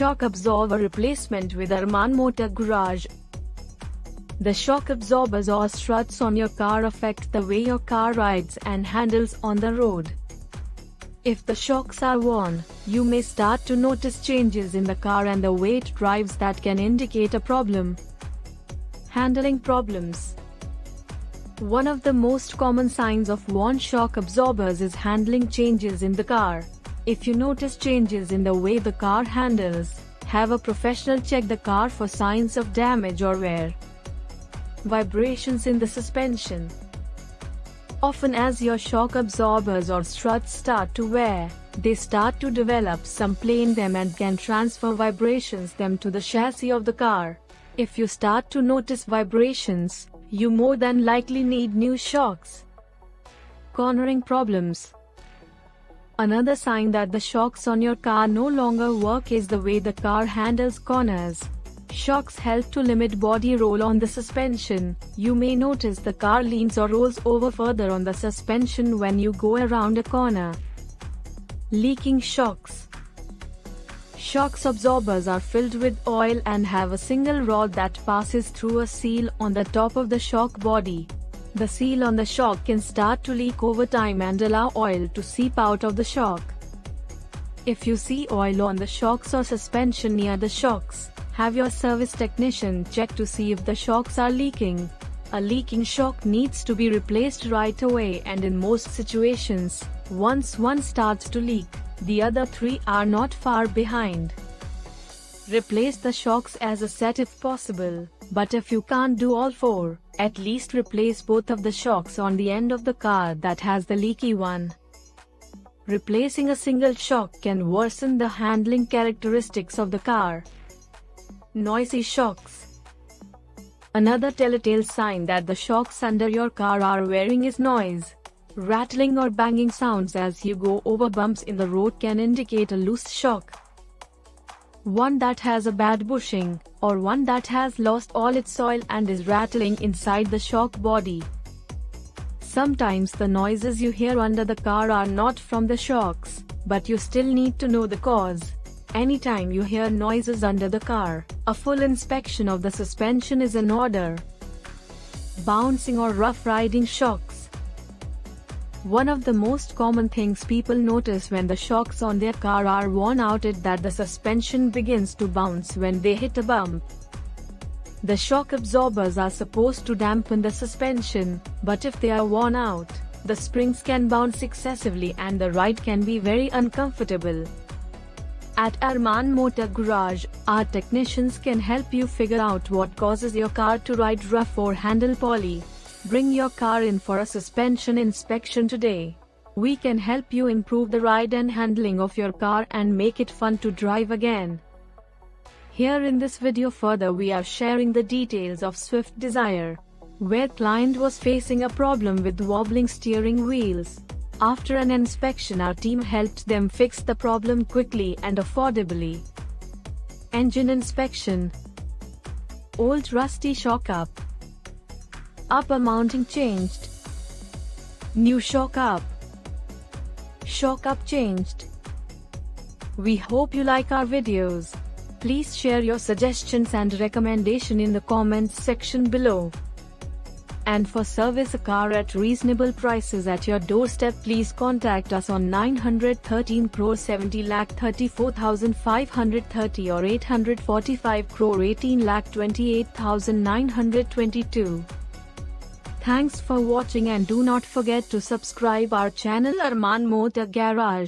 Shock absorber replacement with Arman Motor Garage. The shock absorbers or struts on your car affect the way your car rides and handles on the road. If the shocks are worn, you may start to notice changes in the car and the way it drives that can indicate a problem. Handling problems. One of the most common signs of worn shock absorbers is handling changes in the car. If you notice changes in the way the car handles, have a professional check the car for signs of damage or wear. Vibrations in the suspension. Often as your shock absorbers or struts start to wear, they start to develop some play in them and can transfer vibrations them to the chassis of the car. If you start to notice vibrations, you more than likely need new shocks. Cornering problems. Another sign that the shocks on your car no longer work is the way the car handles corners. Shocks help to limit body roll on the suspension. You may notice the car leans or rolls over further on the suspension when you go around a corner. Leaking shocks. Shocks absorbers are filled with oil and have a single rod that passes through a seal on the top of the shock body. The seal on the shock can start to leak over time and allow oil to seep out of the shock. If you see oil on the shocks or suspension near the shocks, have your service technician check to see if the shocks are leaking. A leaking shock needs to be replaced right away and in most situations, once one starts to leak, the other three are not far behind. Replace the shocks as a set if possible, but if you can't do all four, at least replace both of the shocks on the end of the car that has the leaky one. Replacing a single shock can worsen the handling characteristics of the car. Noisy shocks. Another telltale sign that the shocks under your car are wearing is noise. Rattling or banging sounds as you go over bumps in the road can indicate a loose shock. One that has a bad bushing, or one that has lost all its oil and is rattling inside the shock body. Sometimes the noises you hear under the car are not from the shocks, but you still need to know the cause. Anytime you hear noises under the car, a full inspection of the suspension is in order. Bouncing or rough riding shocks. One of the most common things people notice when the shocks on their car are worn out is that the suspension begins to bounce when they hit a bump. The shock absorbers are supposed to dampen the suspension, but if they are worn out, the springs can bounce excessively and the ride can be very uncomfortable. At Arman Motor Garage, our technicians can help you figure out what causes your car to ride rough or handle poorly. Bring your car in for a suspension inspection today. We can help you improve the ride and handling of your car and make it fun to drive again. Here in this video further we are sharing the details of Swift Dzire, where client was facing a problem with wobbling steering wheels. After an inspection our team helped them fix the problem quickly and affordably. Engine inspection Old rusty shock up Upper mounting changed New shock up Shock up changed We hope you like our videos. Please share your suggestions and recommendation in the comments section below. And for service a car at reasonable prices at your doorstep please contact us on 913 crore 70 lakh 34,530 or 845 crore 18 lakh 28,922. Thanks for watching and do not forget to subscribe our channel Arman Motor Garage.